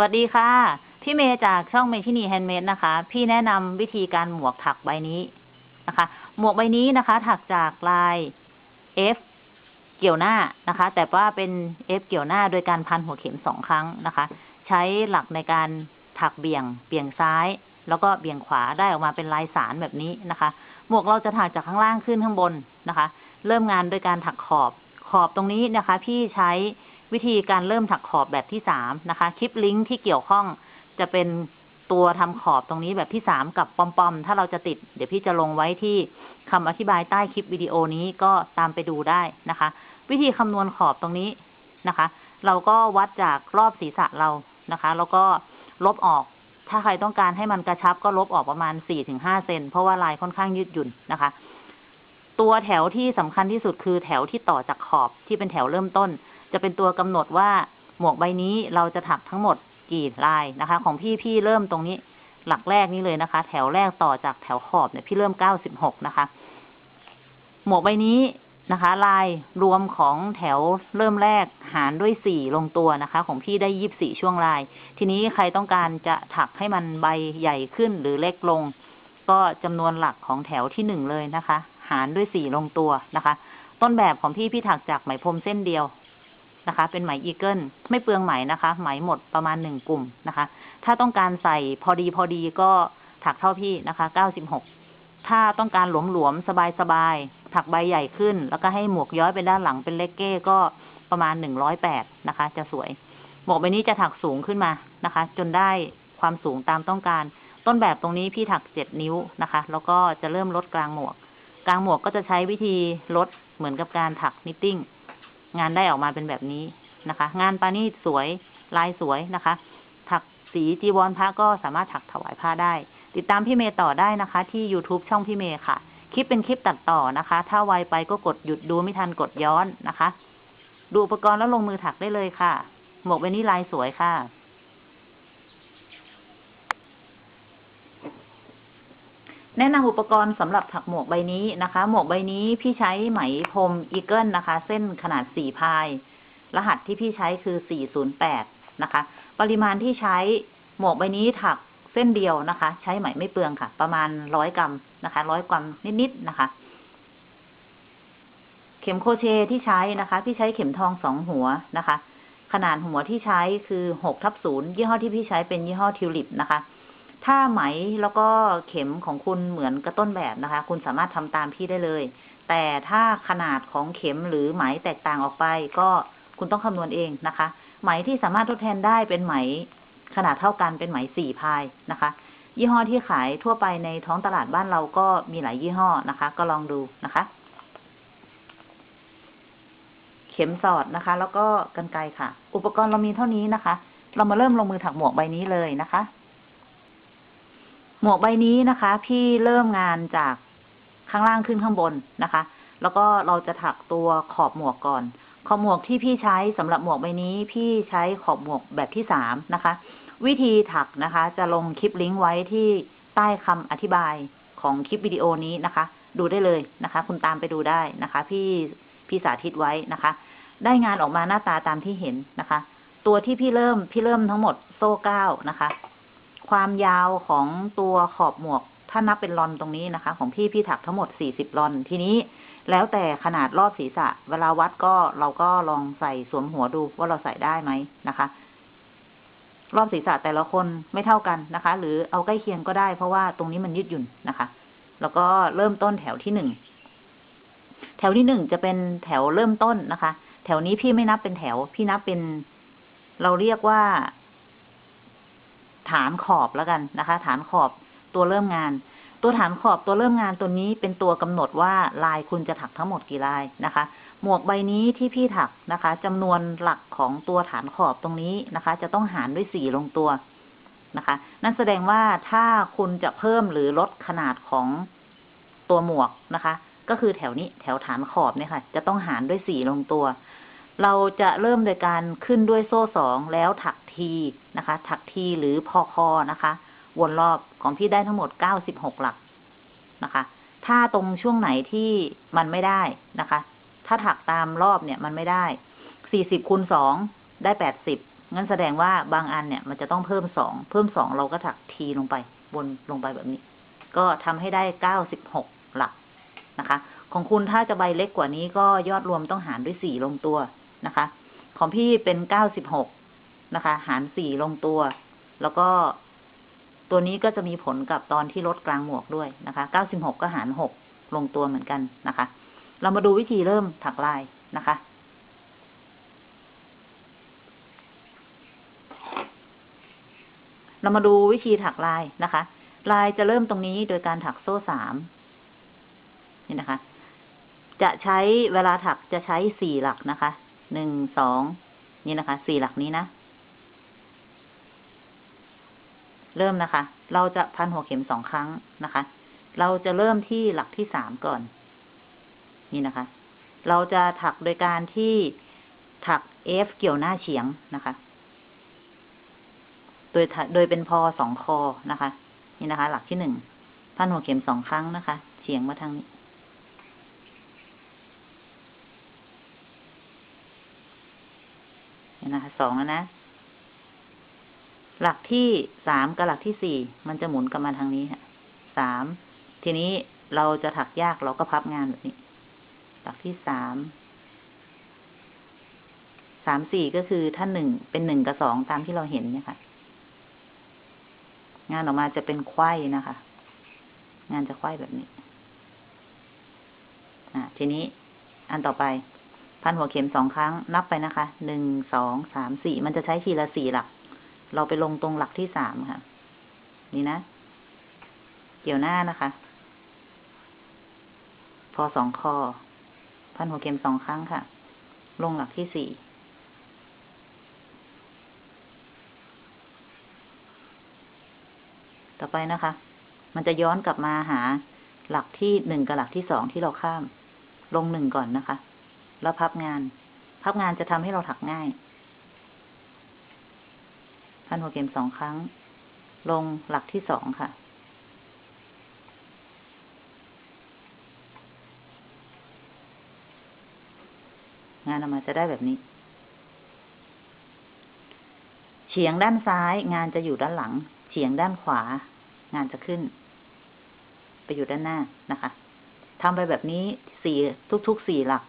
วัสดีค่ะ พี่เมย์จากช่องเมชินีแฮนด์เมดนะคะ พี่แนะนำวิธีการหมวกถักใบนี้นะคะ หมวกใบนี้นะคะ ถักจากลาย F เกี่ยวหน้านะคะ แต่ว่าเป็น F เกี่ยวหน้าโดยการพันหัวเข็มสองครั้งนะคะ ใช้หลักในการถักเบี่ยง เบี่ยงซ้าย แล้วก็เบี่ยงขวาได้ออกมาเป็นลายสานแบบนี้นะคะ หมวกเราจะถักจากข้างล่างขึ้นข้างบนนะคะ เริ่มงานโดยการถักขอบขอบตรงนี้นะคะ พี่ใช้ วิธีการเริ่มถักขอบแบบที่สามนะคะ คลิปลิงก์ที่เกี่ยวข้องจะเป็นตัวทำขอบตรงนี้แบบที่สามกับปอมๆ ถ้าเราจะติด เดี๋ยวพี่จะลงไว้ที่คำอธิบายใต้คลิปวิดีโอนี้ก็ตามไปดูได้นะคะ วิธีคำนวณขอบตรงนี้นะคะ เราก็วัดจากรอบศีรษะเรานะคะ แล้วก็ลบออก ถ้าใครต้องการให้มันกระชับก็ลบออกประมาณสี่ถึงห้าเซนเพราะว่าลายค่อนข้างยืดหยุ่นนะคะ ตัวแถวที่สำคัญที่สุดคือแถวที่ต่อจากขอบที่เป็นแถวเริ่มต้น จะเป็นตัวกำหนดว่าหมวกใบนี้เราจะถักทั้งหมดกี่ลายนะคะ ของพี่พี่เริ่มตรงนี้หลักแรกนี้เลยนะคะ แถวแรกต่อจากแถวขอบเนี่ยพี่เริ่มเก้าสิบหกนะคะ หมวกใบนี้นะคะ ลายรวมของแถวเริ่มแรกหารด้วยสี่ลงตัวนะคะ ของพี่ได้ยี่บสี่ช่วงลาย ทีนี้ใครต้องการจะถักให้มันใบใหญ่ขึ้นหรือเล็กลง ก็จำนวนหลักของแถวที่หนึ่งเลยนะคะ หารด้วยสี่ลงตัวนะคะ ต้นแบบของพี่พี่ถักจากไหมพรมเส้นเดียว นะคะ เป็นไหมอีเกิลไม่เปลืองไหมนะคะ ไหมหมดประมาณหนึ่งกลุ่มนะคะ ถ้าต้องการใส่พอดีพอดีก็ถักเท่าพี่นะคะเก้าสิบหกถ้าต้องการหลวมๆสบายๆถักใบใหญ่ขึ้น แล้วก็ให้หมวกย้อยไปด้านหลังเป็นเลกเก้ก็ประมาณหนึ่งร้อยแปดนะคะ จะสวย หมวกใบนี้จะถักสูงขึ้นมานะคะ จนได้ความสูงตามต้องการ ต้นแบบตรงนี้พี่ถักเจ็ดนิ้วนะคะ แล้วก็จะเริ่มลดกลางหมวก กลางหมวกก็จะใช้วิธีลดเหมือนกับการถัก knitting งานได้ออกมาเป็นแบบนี้นะคะ งานปานี่สวยลายสวยนะคะ ถักสีจีวรพระก็สามารถถักถวายผ้าได้ ติดตามพี่เมย์ต่อได้นะคะ ที่ YouTube ช่องพี่เมย์ค่ะ คลิปเป็นคลิปตัดต่อนะคะ ถ้าไวไปก็กดหยุดดูไม่ทันกดย้อนนะคะ ดูอุปกรณ์แล้วลงมือถักได้เลยค่ะ หมวกใบนี้ลายสวยค่ะ แนะนำอุปกรณ์สำหรับถักหมวกใบนี้นะคะ หมวกใบนี้พี่ใช้ไหมพรม Eagle นะคะ เส้นขนาดสี่ ply รหัสที่พี่ใช้คือสี่ศูนย์แปดนะคะ ปริมาณที่ใช้หมวกใบนี้ถักเส้นเดียวนะคะ ใช้ไหมไม่เปลืองค่ะ ประมาณร้อยกรัมนะคะร้อยกรัมนิดๆนะคะ เข็มโครเชต์ที่ใช้นะคะ พี่ใช้เข็มทองสองหัวนะคะ ขนาดหัวที่ใช้คือหกทับศูนย์ยี่ห้อที่พี่ใช้เป็นยี่ห้อทิวลิปนะคะ ถ้าไหมแล้วก็เข็มของคุณเหมือนกระต้นแบบนะคะ คุณสามารถทำตามพี่ได้เลย แต่ถ้าขนาดของเข็มหรือไหมแตกต่างออกไป ก็คุณต้องคำนวณเองนะคะ ไหมที่สามารถทดแทนได้เป็นไหม ขนาดเท่ากันเป็นไหมสี่พายนะคะ ยี่ห้อที่ขายทั่วไปในท้องตลาดบ้านเราก็มีหลายยี่ห้อนะคะ ก็ลองดูนะคะ เข็มสอดนะคะ แล้วก็กันไกรค่ะ อุปกรณ์เรามีเท่านี้นะคะ เรามาเริ่มลงมือถักหมวกใบนี้เลยนะคะ หมวกใบนี้นะคะ พี่เริ่มงานจากข้างล่างขึ้นข้างบนนะคะ แล้วก็เราจะถักตัวขอบหมวกก่อน ขอบหมวกที่พี่ใช้สำหรับหมวกใบนี้ พี่ใช้ขอบหมวกแบบที่สามนะคะ วิธีถักนะคะ จะลงคลิปลิงก์ไว้ที่ใต้คำอธิบายของคลิปวิดีโอนี้นะคะ ดูได้เลยนะคะ คุณตามไปดูได้นะคะ พี่พี่สาธิตไว้นะคะ ได้งานออกมาหน้าตาตามที่เห็นนะคะ ตัวที่พี่เริ่มพี่เริ่มทั้งหมดโซ่เก้านะคะ ความยาวของตัวขอบหมวก ถ้านับเป็นลอนตรงนี้นะคะ ของพี่พี่ถักทั้งหมดสี่สิบลอนทีนี้แล้วแต่ขนาดรอบศีรษะ เวลาวัดก็เราก็ลองใส่สวมหัวดูว่าเราใส่ได้ไหมนะคะ รอบศีรษะแต่ละคนไม่เท่ากันนะคะ หรือเอาใกล้เคียงก็ได้ เพราะว่าตรงนี้มันยืดหยุ่นนะคะ แล้วก็เริ่มต้นแถวที่หนึ่งแถวที่หนึ่งจะเป็นแถวเริ่มต้นนะคะ แถวนี้พี่ไม่นับเป็นแถว พี่นับเป็น เราเรียกว่า ฐานขอบแล้วกันนะคะ ฐานขอบตัวเริ่มงาน ตัวฐานขอบตัวเริ่มงานตัวนี้เป็นตัวกำหนดว่าลายคุณจะถักทั้งหมดกี่ลายนะคะ หมวกใบนี้ที่พี่ถักนะคะจำนวนหลักของตัวฐานขอบตรงนี้นะคะ จะต้องหารด้วยสี่ลงตัวนะคะ นั่นแสดงว่าถ้าคุณจะเพิ่มหรือลดขนาดของตัวหมวกนะคะ ก็คือแถวนี้แถวฐานขอบเนี่ยค่ะ จะต้องหารด้วยสี่ลงตัว เราจะเริ่มโดยการขึ้นด้วยโซ่สองแล้วถักทีนะคะ ถักทีหรือพอคอนะคะ วนรอบของพี่ได้ทั้งหมดเก้าสิบหกหลักนะคะ ถ้าตรงช่วงไหนที่มันไม่ได้นะคะ ถ้าถักตามรอบเนี่ยมันไม่ได้สี่สิบคูณสองได้แปดสิบงั้นแสดงว่าบางอันเนี่ยมันจะต้องเพิ่มสองเพิ่มสองเราก็ถักทีลงไปบนลงไปแบบนี้ ก็ทำให้ได้เก้าสิบหกหลักนะคะ ของคุณถ้าจะใบเล็กกว่านี้ก็ยอดรวมต้องหารด้วยสี่ลงตัว นะคะ ของพี่เป็นเก้าสิบหกนะคะ หารสี่ลงตัว แล้วก็ตัวนี้ก็จะมีผลกับตอนที่ลดกลางหมวกด้วยนะคะเก้าสิบหกก็หารหกลงตัวเหมือนกันนะคะ เรามาดูวิธีเริ่มถักลายนะคะเรามาดูวิธีถักลายนะคะ ลายจะเริ่มตรงนี้โดยการถักโซ่สามนี่นะคะ จะใช้เวลาถักจะใช้สี่หลักนะคะ หนึ่งสองนี่นะคะสี่หลักนี้นะ เริ่มนะคะ เราจะพันหัวเข็มสองครั้งนะคะ เราจะเริ่มที่หลักที่สามก่อน นี่นะคะ เราจะถักโดยการที่ถัก F เกี่ยวหน้าเฉียงนะคะ โดยโดยเป็นพอสองคอนะคะ นี่นะคะ หลักที่หนึ่งพันหัวเข็มสองครั้งนะคะ เฉียงมาทางนี้ นะคะสองแล้วนะ หลักที่สามกับหลักที่สี่มันจะหมุนกลับมาทางนี้ค่ะสามทีนี้เราจะถักยากเราก็พับงานแบบนี้ หลักที่สามสามสี่ก็คือถ้าหนึ่งเป็นหนึ่งกับสองตามที่เราเห็นเนี่ยค่ะ งานออกมาจะเป็นไข้นะคะ งานจะไข้แบบนี้ อ่าทีนี้อันต่อไป พันหัวเข็มสองครั้งนับไปนะคะ หนึ่ง สอง สาม สี่ มันจะใช้ทีละสี่หลัก เราไปลงตรงหลักที่สามค่ะ นี่นะ เกี่ยวหน้านะคะ พอสองคอ พันหัวเข็มสองครั้งค่ะ ลงหลักที่สี่ ต่อไปนะคะ มันจะย้อนกลับมาหาหลักที่หนึ่งกับหลักที่สองที่เราข้าม ลงหนึ่งก่อนนะคะ แล้วพับงาน พับงานจะทำให้เราถักง่าย พันหัวเข็มสองครั้ง ลงหลักที่สองค่ะ งานออกมาจะได้แบบนี้ เฉียงด้านซ้าย งานจะอยู่ด้านหลัง เฉียงด้านขวา งานจะขึ้น ไปอยู่ด้านหน้านะคะทำไปแบบนี้สี่ทุกๆสี่หลัก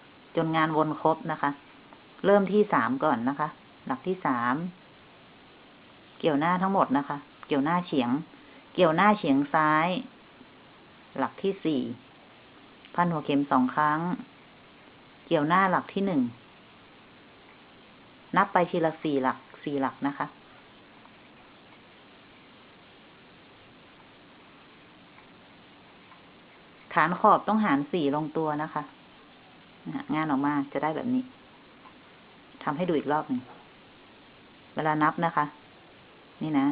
นงานวนครบนะคะ เริ่มที่สามก่อนนะคะ หลักที่สาม เกี่ยวหน้าทั้งหมดนะคะ เกี่ยวหน้าเฉียง เกี่ยวหน้าเฉียงซ้าย หลักที่สี่ พันหัวเข็มสองครั้ง เกี่ยวหน้าหลักที่หนึ่ง นับไปทีละสี่หลัก สี่หลักนะคะฐานขอบต้องหารสี่ลงตัวนะคะ งานออกมาจะได้แบบนี้ทำให้ดูอีกรอบหนึ่ง เวลานับนะคะ นี่นะ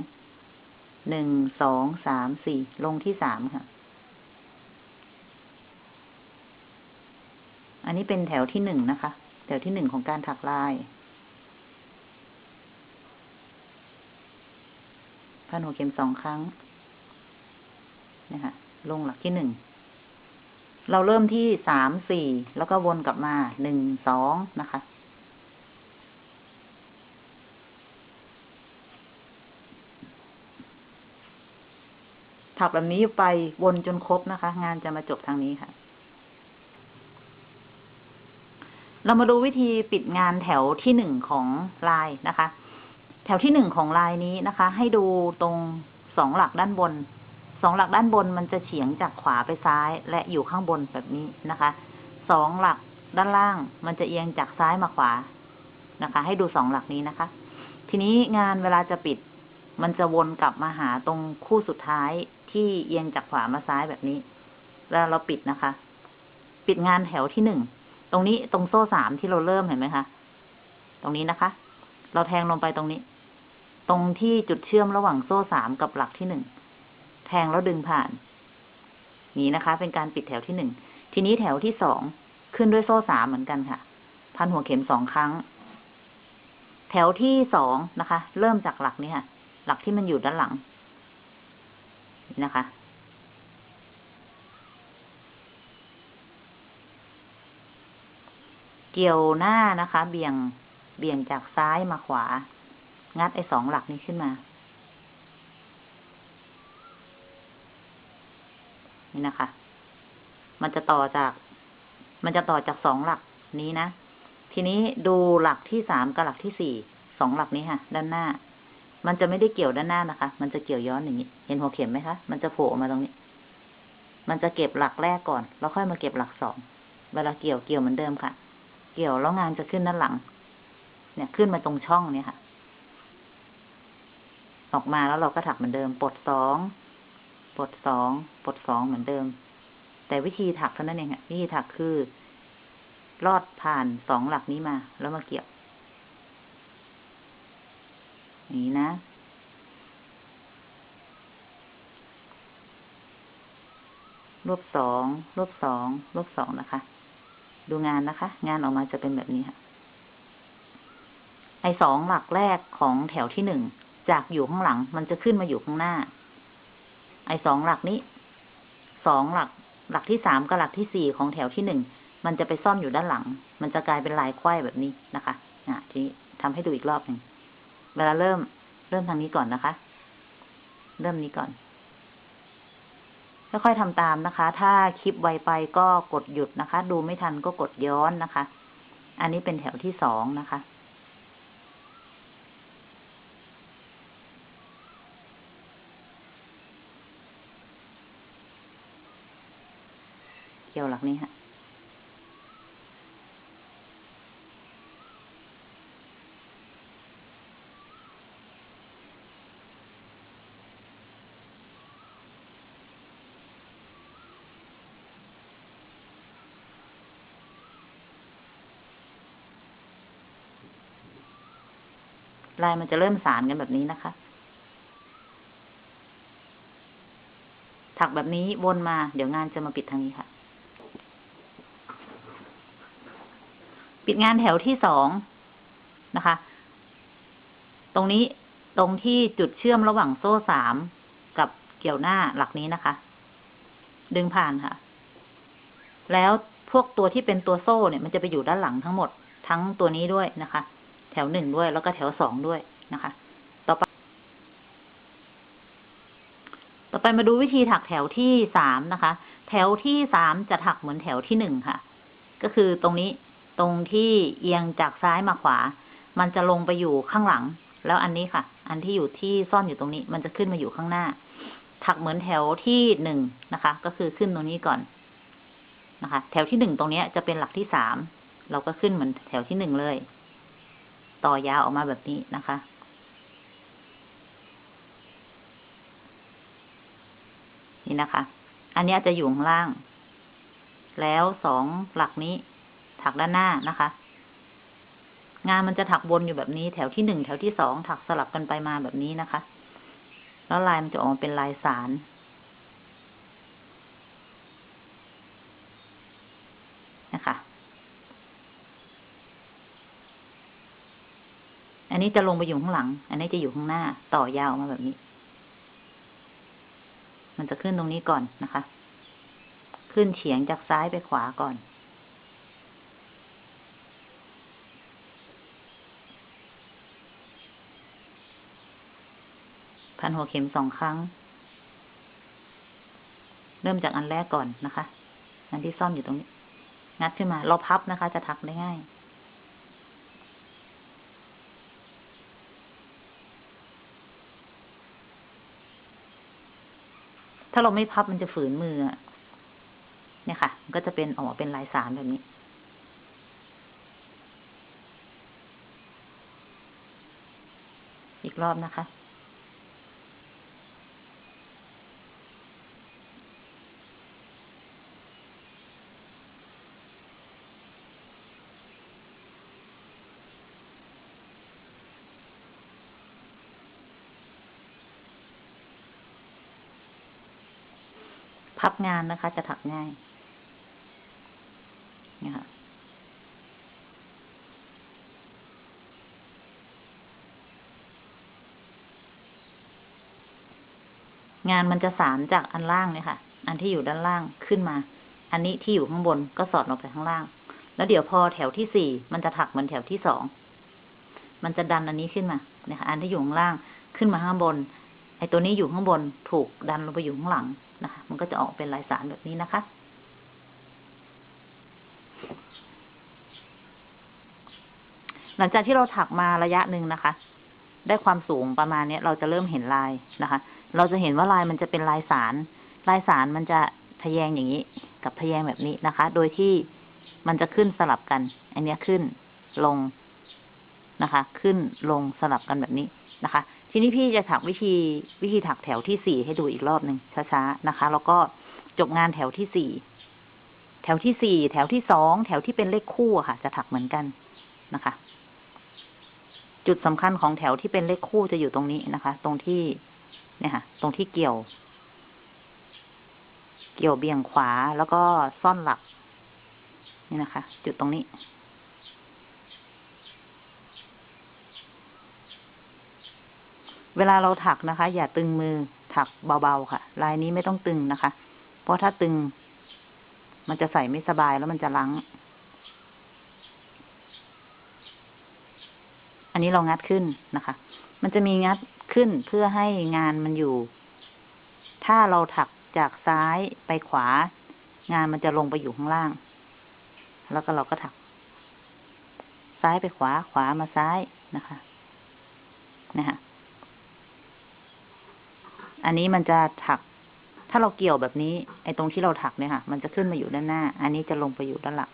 หนึ่ง สอง สาม สี่ ลงที่สามค่ะ อันนี้เป็นแถวที่หนึ่งนะคะ แถวที่หนึ่งของการถักลายพันหัวเข็มสองครั้งนะคะลงหลักที่หนึ่ง เราเริ่มที่สามสี่ แล้วก็วนกลับมาหนึ่งสองนะคะ ถักแบบนี้ไปวนจนครบนะคะ งานจะมาจบทางนี้ค่ะ เรามาดูวิธีปิดงานแถวที่หนึ่งของลายนะคะ แถวที่หนึ่งของลายนี้นะคะ ให้ดูตรงสองหลักด้านบน สองหลักด้านบนมันจะเฉียงจากขวาไปซ้าย และอยู่ข้างบนแบบนี้นะคะสองหลักด้านล่างมันจะเอียงจากซ้ายมาขวานะคะ ให้ดูสองหลักนี้นะคะ ทีนี้งานเวลาจะปิด มันจะวนกลับมาหาตรงคู่สุดท้ายที่เอียงจากขวามาซ้ายแบบนี้แล้วเราปิดนะคะ ปิดงานแถวที่หนึ่งตรงนี้ตรงโซ่สามที่เราเริ่มเห็นไหมคะ ตรงนี้นะคะ เราแทงลงไปตรงนี้ ตรงที่จุดเชื่อมระหว่างโซ่สามกับหลักที่หนึ่ง แทงแล้วดึงผ่าน นี้นะคะ เป็นการปิดแถวที่หนึ่ง ทีนี้แถวที่สองขึ้นด้วยโซ่สามเหมือนกันค่ะ พันหัวเข็มสองครั้ง แถวที่สองนะคะ เริ่มจากหลักนี้ค่ะ หลักที่มันอยู่ด้านหลัง นี่นะคะ เกี่ยวหน้านะคะ เบี่ยงเบี่ยงจากซ้ายมาขวา งัดไอ้สองหลักนี้ขึ้นมา นี่นะคะ มันจะต่อจาก มันจะต่อจากสองหลักนี้นะ ทีนี้ดูหลักที่สามกับหลักที่สี่สองหลักนี้ค่ะ ด้านหน้า มันจะไม่ได้เกี่ยวด้านหน้านะคะ มันจะเกี่ยวย้อนอย่างนี้ เห็นหัวเข็มไหมคะ มันจะโผล่ออกมาตรงนี้ มันจะเก็บหลักแรกก่อน แล้วค่อยมาเก็บหลักสอง เวลาเกี่ยวเกี่ยวเหมือนเดิมค่ะ เกี่ยวแล้วงานจะขึ้นด้านหลัง เนี่ยขึ้นมาตรงช่องเนี่ยค่ะ ออกมาแล้วเราก็ถักเหมือนเดิม ปลดสอง ปลดสองปลดสองเหมือนเดิม แต่วิธีถักเท่านั้นเองค่ะวิธีถักคือ ลอดผ่านสองหลักนี้มา แล้วมาเกี่ยวนี้นะ รวบสอง รวบสอง รวบสองนะคะ ดูงานนะคะ งานออกมาจะเป็นแบบนี้ค่ะ ไอสองหลักแรกของแถวที่หนึ่ง จากอยู่ข้างหลัง มันจะขึ้นมาอยู่ข้างหน้า ไอสองหลักนี้สองหลัก หลักที่สามกับหลักที่สี่ของแถวที่หนึ่งมันจะไปซ่อนอยู่ด้านหลัง มันจะกลายเป็นลายไขว้แบบนี้นะคะอะทีนี้ทำให้ดูอีกรอบหนึ่งเวลาเริ่ม เริ่มทางนี้ก่อนนะคะ เริ่มนี้ก่อนค่อยๆทำตามนะคะ ถ้าคลิปไวไปก็กดหยุดนะคะ ดูไม่ทันก็กดย้อนนะคะ อันนี้เป็นแถวที่สองนะคะ กี่ยวหลักนี้ฮะลายมันจะเริ่มสารกันแบบนี้นะคะ ถักแบบนี้วนมา เดี๋ยวงานจะมาปิดทางนี้ค่ะ ปิดงานแถวที่สองนะคะ ตรงนี้ตรงที่จุดเชื่อมระหว่างโซ่สามกับเกี่ยวหน้าหลักนี้นะคะ ดึงผ่านค่ะ แล้วพวกตัวที่เป็นตัวโซ่เนี่ยมันจะไปอยู่ด้านหลังทั้งหมด ทั้งตัวนี้ด้วยนะคะ แถวหนึ่งด้วยแล้วก็แถวสองด้วยนะคะ ต่อไป ต่อไปมาดูวิธีถักแถวที่สามนะคะ แถวที่สามจะถักเหมือนแถวที่หนึ่งค่ะ ก็คือตรงนี้ ตรงที่เอียงจากซ้ายมาขวา มันจะลงไปอยู่ข้างหลัง แล้วอันนี้ค่ะ อันที่อยู่ที่ซ่อนอยู่ตรงนี้ มันจะขึ้นมาอยู่ข้างหน้า ถักเหมือนแถวที่หนึ่งนะคะ ก็คือขึ้นตรงนี้ก่อนนะคะ แถวที่หนึ่งตรงนี้จะเป็นหลักที่สาม เราก็ขึ้นเหมือนแถวที่หนึ่งเลย ต่อยาวออกมาแบบนี้นะคะ นี่นะคะ อันนี้จะอยู่ข้างล่าง แล้วสองหลักนี้ ถักด้านหน้านะคะ งานมันจะถักวนอยู่แบบนี้ แถวที่หนึ่งแถวที่สองถักสลับกันไปมาแบบนี้นะคะ แล้วลายมันจะออกมาเป็นลายสารนะคะ อันนี้จะลงไปอยู่ข้างหลัง อันนี้จะอยู่ข้างหน้าต่อยาวมาแบบนี้ มันจะขึ้นตรงนี้ก่อนนะคะ ขึ้นเฉียงจากซ้ายไปขวาก่อน พันหัวเข็มสองครั้ง เริ่มจากอันแรกก่อนนะคะ อันที่ซ่อนอยู่ตรงนี้ งัดขึ้นมา เราพับนะคะ จะถักได้ง่ายถ้าเราไม่พับมันจะฝืนมือ เนี่ยค่ะ ก็จะเป็นออกมาเป็นลายสารแบบนี้ อีกรอบนะคะ พับงานนะคะ จะถักง่ายนี่ค่ะงานมันจะสารจากอันล่างเนี่ยค่ะ อันที่อยู่ด้านล่างขึ้นมา อันนี้ที่อยู่ข้างบนก็สอดลงไปข้างล่าง แล้วเดี๋ยวพอแถวที่สี่มันจะถักเหมือนแถวที่สอง มันจะดันอันนี้ขึ้นมาเนี่ยค่ะ อันที่อยู่ข้างล่างขึ้นมาข้างบน ไอ้ตัวนี้อยู่ข้างบนถูกดันลงไปอยู่ข้างหลังนะคะมันก็จะออกเป็นลายสารแบบนี้นะคะ หลังจากที่เราถักมาระยะหนึ่งนะคะ ได้ความสูงประมาณเนี้ยเราจะเริ่มเห็นลายนะคะ เราจะเห็นว่าลายมันจะเป็นลายสาร ลายสารมันจะทะแยงอย่างนี้ กับทะแยงแบบนี้นะคะ โดยที่มันจะขึ้นสลับกัน อันนี้ขึ้นลงนะคะ ขึ้นลงสลับกันแบบนี้นะคะ ทีนี้พี่จะถักวิธีวิธีถักแถวที่สี่ให้ดูอีกรอบหนึ่งช้าๆนะคะ แล้วก็จบงานแถวที่สี่แถวที่สี่แถวที่สองแถวที่เป็นเลขคู่ค่ะ จะถักเหมือนกันนะคะ จุดสำคัญของแถวที่เป็นเลขคู่จะอยู่ตรงนี้นะคะ ตรงที่เนี่ยค่ะ ตรงที่เกี่ยว เกี่ยวเบี่ยงขวาแล้วก็ซ่อนหลัก นี่นะคะ จุดตรงนี้ เวลาเราถักนะคะ อย่าตึงมือถักเบาๆค่ะ ลายนี้ไม่ต้องตึงนะคะ เพราะถ้าตึง มันจะใส่ไม่สบายแล้วมันจะลัง อันนี้เรางัดขึ้นนะคะ มันจะมีงัดขึ้นเพื่อให้งานมันอยู่ ถ้าเราถักจากซ้ายไปขวา งานมันจะลงไปอยู่ข้างล่าง แล้วก็เราก็ถัก ซ้ายไปขวาขวามาซ้ายนะคะนะคะ อันนี้มันจะถัก ถ้าเราเกี่ยวแบบนี้ ไอ้ตรงที่เราถักเนี่ยค่ะ มันจะขึ้นมาอยู่ด้านหน้า อันนี้จะลงไปอยู่ด้านหลัง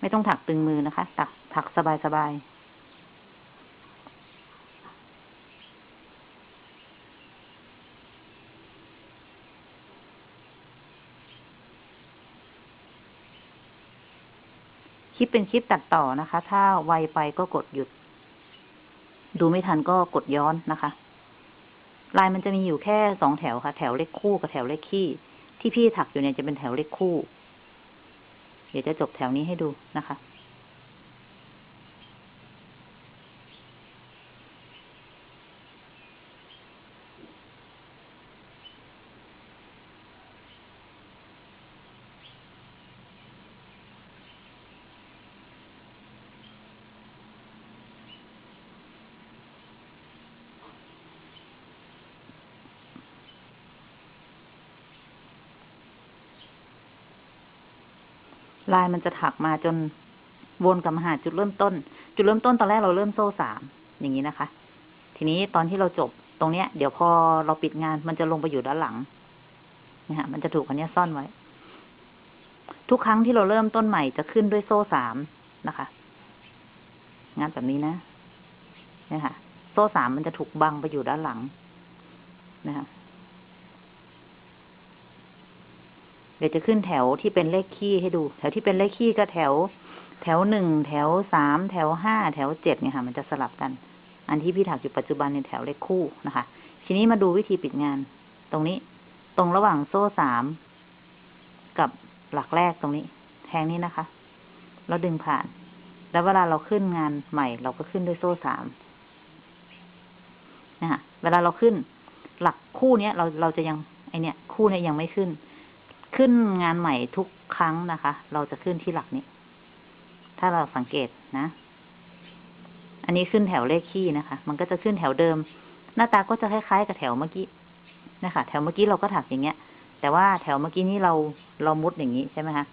ไม่ต้องถักตึงมือนะคะถัก ถักสบายสบายคลิปเป็นคลิปตัดต่อนะคะ ถ้าไวไปก็กดหยุด ดูไม่ทันก็กดย้อนนะคะลายมันจะมีอยู่แค่สองแถวค่ะ แถวเลขคู่กับแถวเลขคี่ที่พี่ถักอยู่เนี่ยจะเป็นแถวเลขคู่ เดี๋ยวจะจบแถวนี้ให้ดูนะคะ ลายมันจะถักมาจนวนกลับมาหาจุดเริ่มต้น จุดเริ่มต้นตอนแรกเราเริ่มโซ่สามอย่างนี้นะคะ ทีนี้ตอนที่เราจบตรงเนี้ย เดี๋ยวพอเราปิดงานมันจะลงไปอยู่ด้านหลังนะฮะมันจะถูกอันนี้ซ่อนไว้ ทุกครั้งที่เราเริ่มต้นใหม่จะขึ้นด้วยโซ่สามนะคะ งานแบบนี้นะเนี่ยค่ะโซ่สามมันจะถูกบังไปอยู่ด้านหลังนะคะ เดี๋ยวจะขึ้นแถวที่เป็นเลขคี่ให้ดู แถวที่เป็นเลขคี่ก็แถว แถวหนึ่งแถวสามแถวห้าแถวเจ็ดเนี่ยค่ะ มันจะสลับกัน อันที่พี่ถักอยู่ปัจจุบันในแถวเลขคู่นะคะ ทีนี้มาดูวิธีปิดงาน ตรงนี้ ตรงระหว่างโซ่สามกับหลักแรกตรงนี้ แทงนี้นะคะแล้วดึงผ่าน แล้วเวลาเราขึ้นงานใหม่ เราก็ขึ้นด้วยโซ่สามนะคะเวลาเราขึ้น หลักคู่เนี้ยเราเราจะยังไอเนี้ยคู่เนี้ยยังไม่ขึ้น ขึ้นงานใหม่ทุกครั้งนะคะ เราจะขึ้นที่หลักนี้ ถ้าเราสังเกตนะ อันนี้ขึ้นแถวเลขคี่นะคะ มันก็จะขึ้นแถวเดิม หน้าตาก็จะคล้ายๆกับแถวเมื่อกี้นะคะ แถวเมื่อกี้เราก็ถักอย่างเงี้ย แต่ว่าแถวเมื่อกี้นี้เราเรามุดอย่างนี้ใช่ไหมคะ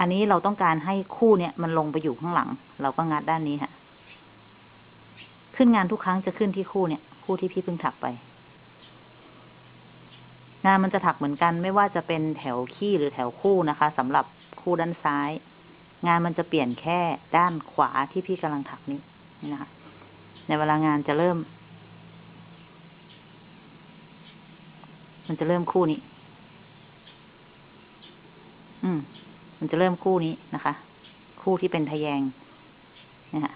อันนี้เราต้องการให้คู่เนี้ยมันลงไปอยู่ข้างหลัง เราก็งัดด้านนี้ค่ะ ขึ้นงานทุกครั้งจะขึ้นที่คู่เนี่ย คู่ที่พี่เพิ่งถักไป งานมันจะถักเหมือนกัน ไม่ว่าจะเป็นแถวขี้หรือแถวคู่นะคะสำหรับคู่ด้านซ้าย งานมันจะเปลี่ยนแค่ด้านขวาที่พี่กำลังถักนี้นี่นะคะ ในเวลางานจะเริ่ม มันจะเริ่มคู่นี้ อืม มันจะเริ่มคู่นี้นะคะ คู่ที่เป็นทะแยงนะคะ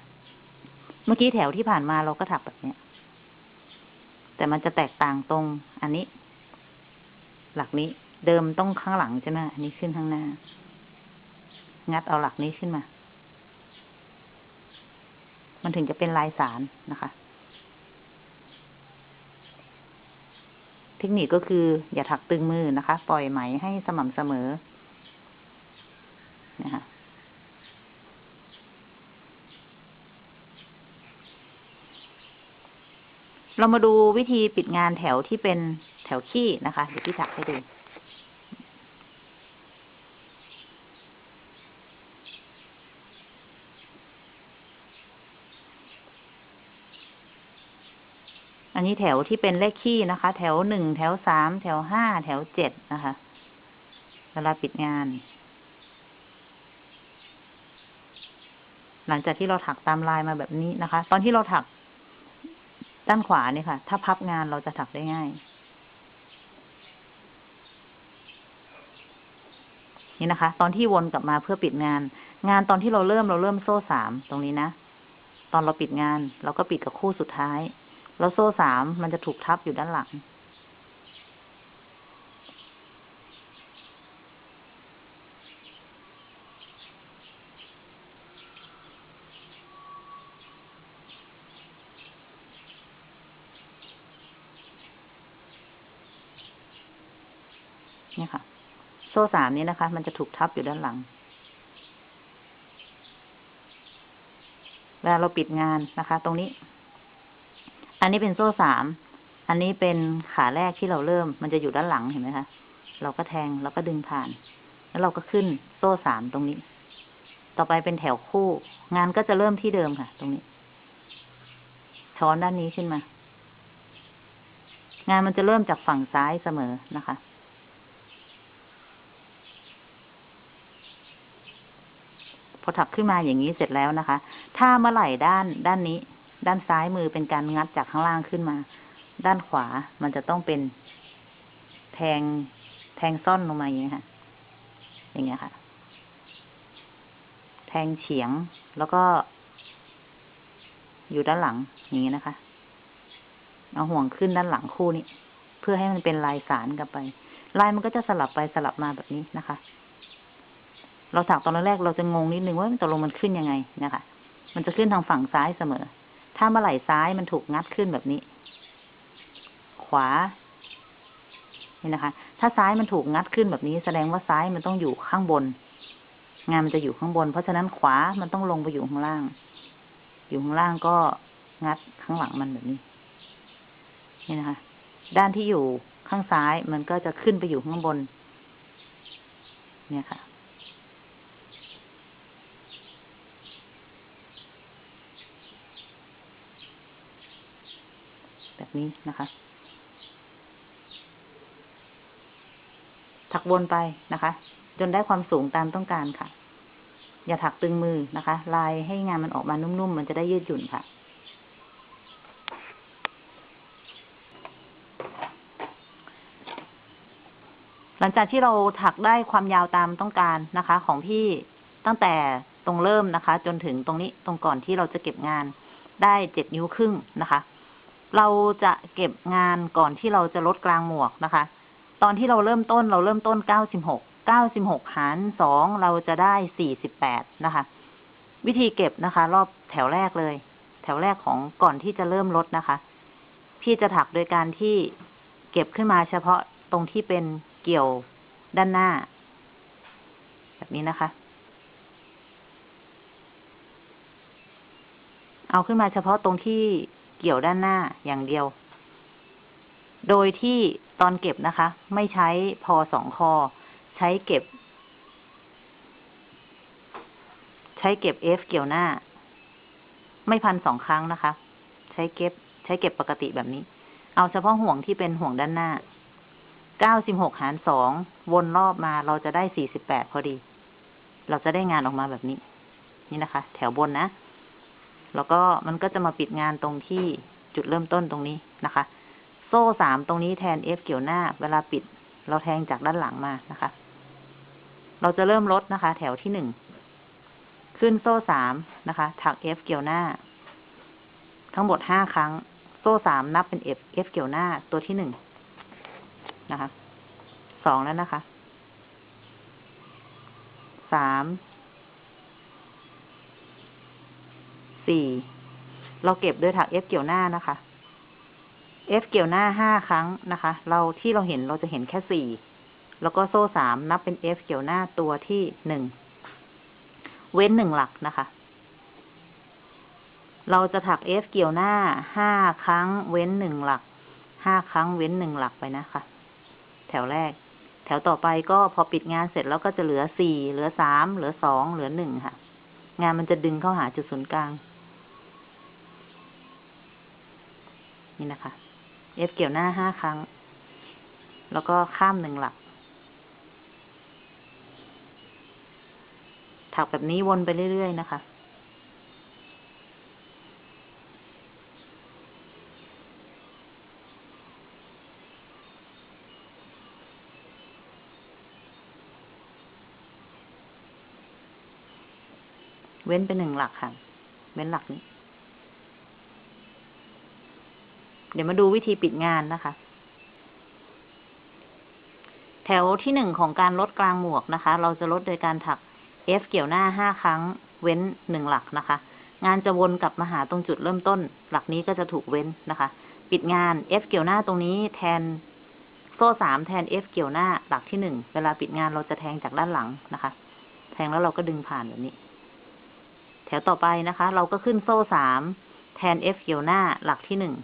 เมื่อกี้แถวที่ผ่านมาเราก็ถักแบบเนี้ย แต่มันจะแตกต่างตรงอันนี้ หลักนี้ เดิมต้องข้างหลังใช่ไหมอันนี้ขึ้นข้างหน้า งัดเอาหลักนี้ขึ้นมา มันถึงจะเป็นลายสารนะคะ เทคนิคก็คือ อย่าถักตึงมือนะคะ ปล่อยไหมให้สม่ำเสมอนะคะเรามาดูวิธีปิดงานแถวที่เป็น ถวขี้นะคะเดี๋ยวพี่ถักให้ดูอันนี้แถวที่เป็นเลขขี้นะคะ แถวหนึ่งแถวสามแถวห้าแถวเจ็ดนะคะ เวลาปิดงาน หลังจากที่เราถักตามลายมาแบบนี้นะคะ ตอนที่เราถักด้านขวาเนี่ยค่ะ ถ้าพับงานเราจะถักได้ง่าย นี่นะคะ ตอนที่วนกลับมาเพื่อปิดงาน งานตอนที่เราเริ่มเราเริ่มโซ่สามตรงนี้นะ ตอนเราปิดงาน เราก็ปิดกับคู่สุดท้าย แล้วโซ่สามมันจะถูกทับอยู่ด้านหลัง โซ่สามนี้นะคะ มันจะถูกทับอยู่ด้านหลัง เวลาเราปิดงานนะคะ ตรงนี้ อันนี้เป็นโซ่สาม อันนี้เป็นขาแรกที่เราเริ่ม มันจะอยู่ด้านหลังเห็นไหมคะ เราก็แทงแล้วก็ดึงผ่าน แล้วเราก็ขึ้นโซ่สามตรงนี้ ต่อไปเป็นแถวคู่ งานก็จะเริ่มที่เดิมค่ะ ตรงนี้ ช้อนด้านนี้ขึ้นมา งานมันจะเริ่มจากฝั่งซ้ายเสมอนะคะ พอถักขึ้นมาอย่างนี้เสร็จแล้วนะคะ ถ้าเมื่อไหร่ด้านด้านนี้ ด้านซ้ายมือเป็นการงัดจากข้างล่างขึ้นมา ด้านขวามันจะต้องเป็น แทงแทงซ่อนลงมาอย่างนี้ค่ะ อย่างเงี้ยค่ะ แทงเฉียงแล้วก็ อยู่ด้านหลังอย่างนี้นะคะเอาห่วงขึ้นด้านหลังคู่นี้ เพื่อให้มันเป็นลายสารกลับไป ลายมันก็จะสลับไปสลับมาแบบนี้นะคะ เราถักตอนแรกเราจะงงนิดนึงว่าตกลงมันขึ้นยังไงนะคะ มันจะขึ้นทางฝั่งซ้ายเสมอ ถ้าเมื่อไหร่ซ้ายมันถูกงัดขึ้นแบบนี้ ขวา นี่นะคะ ถ้าซ้ายมันถูกงัดขึ้นแบบนี้ แสดงว่าซ้ายมันต้องอยู่ข้างบน งานมันจะอยู่ข้างบน เพราะฉะนั้นขวามันต้องลงไปอยู่ข้างล่าง อยู่ข้างล่างก็งัดข้างหลังมันแบบนี้ นี่นะคะ ด้านที่อยู่ข้างซ้ายมันก็จะขึ้นไปอยู่ข้างบน เนี่ยค่ะ แบบ นี้นะคะ ถักวนไปนะคะ จนได้ความสูงตามต้องการค่ะ อย่าถักตึงมือนะคะ ลายให้งานมันออกมานุ่มๆ มันจะได้ยืดหยุ่นค่ะหลังจากที่เราถักได้ความยาวตามต้องการนะคะ ของพี่ตั้งแต่ตรงเริ่มนะคะ จนถึงตรงนี้ตรงก่อนที่เราจะเก็บงานได้เจ็ดนิ้วครึ่งนะคะ เราจะเก็บงานก่อนที่เราจะลดกลางหมวกนะคะ ตอนที่เราเริ่มต้นเราเริ่มต้นเก้าสิบหารสองเราจะได้สี่สิบแปดนะคะ วิธีเก็บนะคะ รอบแถวแรกเลย แถวแรกของก่อนที่จะเริ่มลดนะคะ พี่จะถักโดยการที่เก็บขึ้นมาเฉพาะตรงที่เป็นเกี่ยวด้านหน้า แบบนี้นะคะ เอาขึ้นมาเฉพาะตรงที่ เกี่ยวด้านหน้าอย่างเดียว โดยที่ตอนเก็บนะคะ ไม่ใช้พอสองคอ ใช้เก็บ ใช้เก็บเอฟเกี่ยวหน้า ไม่พันสองครั้งนะคะ ใช้เก็บ ใช้เก็บปกติแบบนี้ เอาเฉพาะห่วงที่เป็นห่วงด้านหน้าเก้าสิบหกหารสองวนรอบมาเราจะได้สี่สิบแปดพอดี เราจะได้งานออกมาแบบนี้ นี่นะคะ แถวบนนะ แล้วก็มันก็จะมาปิดงานตรงที่จุดเริ่มต้นตรงนี้นะคะ โซ่สามตรงนี้แทน F เกี่ยวหน้า เวลาปิด เราแทงจากด้านหลังมานะคะ เราจะเริ่มลดนะคะ แถวที่หนึ่ง ขึ้นโซ่สามนะคะถัก F เกี่ยวหน้า ทั้งหมดห้าครั้ง โซ่สามนับเป็น F F เกี่ยวหน้าตัวที่หนึ่งนะคะ สองแล้วนะคะ สาม สี่เราเก็บด้วยถัก F เกี่ยวหน้านะคะ F เกี่ยวหน้าห้าครั้งนะคะ เราที่เราเห็นเราจะเห็นแค่สี่แล้วก็โซ่สามนับเป็น F เกี่ยวหน้าตัวที่หนึ่งเว้นหนึ่งหลักนะคะ เราจะถัก F เกี่ยวหน้าห้าครั้งเว้นหนึ่งหลักห้าครั้งเว้นหนึ่งหลักไปนะคะ แถวแรก แถวต่อไปก็พอปิดงานเสร็จแล้วก็จะเหลือสี่เหลือสามเหลือสองเหลือหนึ่งค่ะ งานมันจะดึงเข้าหาจุดศูนย์กลาง นี่นะคะ F เกี่ยวหน้าห้าครั้ง แล้วก็ข้ามหนึ่งหลัก ถักแบบนี้วนไปเรื่อย ๆ นะคะ เว้นไปหนึ่งหลักค่ะ เว้นหลักนี้ เดี๋ยวมาดูวิธีปิดงานนะคะ แถวที่หนึ่งของการลดกลางหมวกนะคะ เราจะลดโดยการถัก F เกี่ยวหน้าห้าครั้ง เว้นหนึ่งหลักนะคะ งานจะวนกลับมาหาตรงจุดเริ่มต้น หลักนี้ก็จะถูกเว้นนะคะ ปิดงาน F เกี่ยวหน้าตรงนี้แทนโซ่สามแทน F เกี่ยวหน้าหลักที่หนึ่ง เวลาปิดงานเราจะแทงจากด้านหลังนะคะ แทงแล้วเราก็ดึงผ่านแบบนี้ แถวต่อไปนะคะ เราก็ขึ้นโซ่สามแทน F เกี่ยวหน้าหลักที่หนึ่ง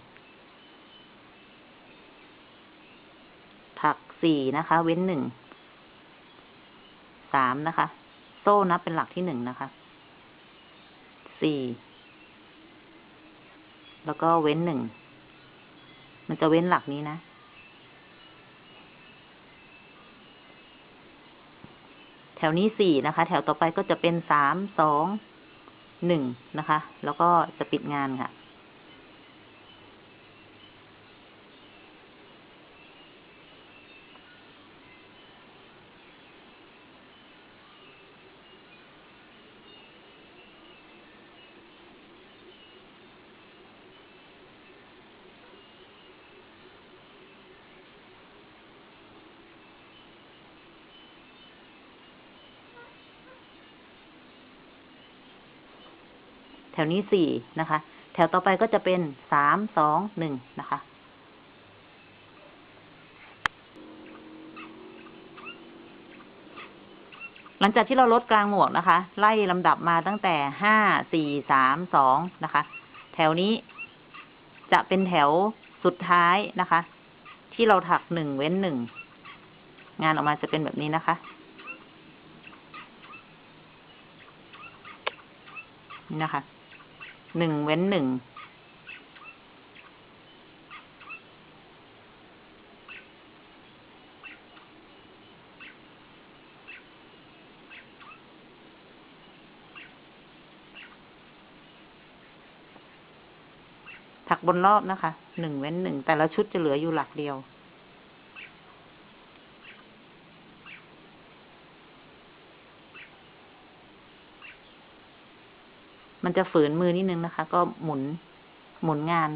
ถัก สี่นะคะ เว้นหนึ่ง สามนะคะ โซ่นับเป็นหลักที่หนึ่งนะคะ สี่ แล้วก็เว้นหนึ่ง มันจะเว้นหลักนี้นะ แถวนี้สี่นะคะ แถวต่อไปก็จะเป็นสาม สอง หนึ่งนะคะ แล้วก็จะปิดงานค่ะ ถวนี้สี่นะคะ แถวต่อไปก็จะเป็นสามสองหนึ่งนะคะ หลังจากที่เราลดกลางหมวกนะคะ ไล่ลำดับมาตั้งแต่ห้าสี่สามสองนะคะ แถวนี้จะเป็นแถวสุดท้ายนะคะ ที่เราถักหนึ่งเว้นหนึ่ง งานออกมาจะเป็นแบบนี้นะคะนี่นะคะ หนึ่งเว้นหนึ่งถักบนรอบนะคะ หนึ่งเว้นหนึ่ง แต่ละชุดจะเหลืออยู่หลักเดียว มันจะฝืนมือนิดนึงนะคะ ก็หมุนหมุนงาน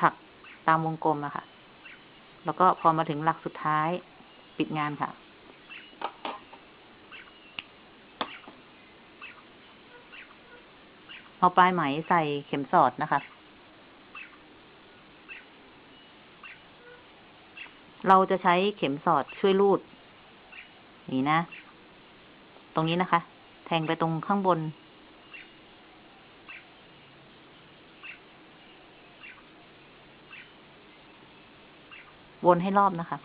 ถักตามวงกลมอะค่ะ แล้วก็พอมาถึงหลักสุดท้ายปิดงานค่ะ เอาปลายไหมใส่เข็มสอดนะคะ เราจะใช้เข็มสอดช่วยรูด นี่นะ ตรงนี้นะคะ แทงไปตรงข้างบน วนให้รอบนะคะ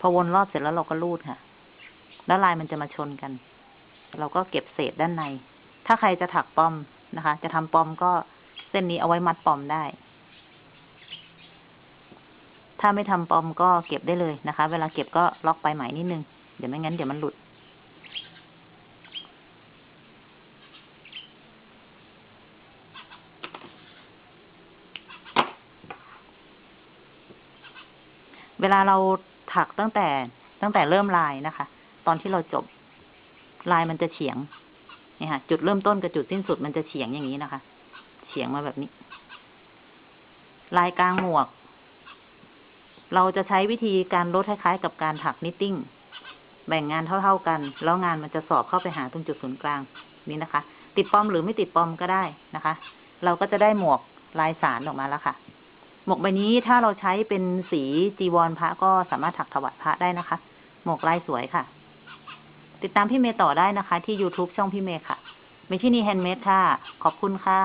พอวนรอบเสร็จแล้วเราก็รูดค่ะ แล้วลายมันจะมาชนกัน เราก็เก็บเศษด้านใน ถ้าใครจะถักปอมนะคะ จะทำปอมก็เส้นนี้เอาไว้มัดปอมได้ ถ้าไม่ทำปอมก็เก็บได้เลยนะคะ เวลาเก็บก็ล็อกปลายไหมนิดนึง เดี๋ยวไม่งั้นเดี๋ยวมันหลุด เวลาเราถักตั้งแต่ตั้งแต่เริ่มลายนะคะ ตอนที่เราจบลายมันจะเฉียงเนี่ยค่ะ จุดเริ่มต้นกับจุดสิ้นสุดมันจะเฉียงอย่างนี้นะคะ เฉียงมาแบบนี้ ลายกลางหมวก เราจะใช้วิธีการลดคล้ายๆกับการถัก knitting แบ่งงานเท่า ๆกัน แล้วงานมันจะสอบเข้าไปหาตรงจุดศูนย์กลางนี้นะคะ ติดปอมหรือไม่ติดปอมก็ได้นะคะ เราก็จะได้หมวกลายสานออกมาแล้วค่ะ หมวกใบนี้ถ้าเราใช้เป็นสีจีวรพระก็สามารถถักถวายพระได้นะคะ หมวกลายสวยค่ะ ติดตามพี่เมย์ต่อได้นะคะ ที่ YouTube ช่องพี่เมย์ค่ะเมชินีแฮนด์เมดค่ะ ขอบคุณค่ะ